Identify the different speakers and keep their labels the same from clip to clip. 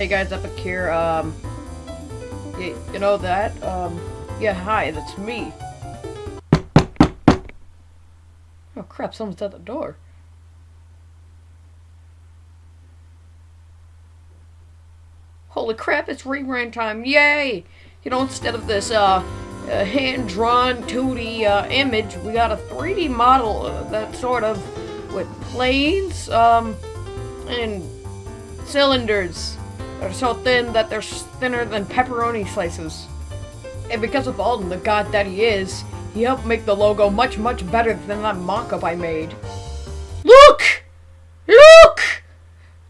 Speaker 1: Hey guys, Epic here, um, you, you know that, um, yeah, hi, that's me. Oh crap, someone's at the door. Holy crap, it's rerun time, yay! You know, instead of this, uh, uh hand-drawn 2D, uh, image, we got a 3D model uh, that sort of, with planes, um, and cylinders. They're so thin that they're thinner than pepperoni slices. And because of Alden, the god that he is, he helped make the logo much, much better than that mock-up I made. Look! Look!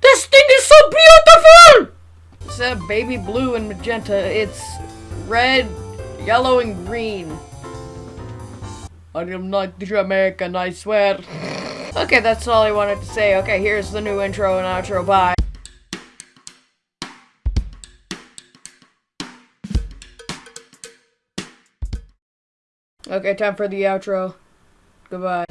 Speaker 1: This thing is so beautiful! Instead of baby blue and magenta, it's red, yellow, and green. I am not Jamaican, I swear. okay, that's all I wanted to say. Okay, here's the new intro and outro. Bye. Okay, time for the outro. Goodbye.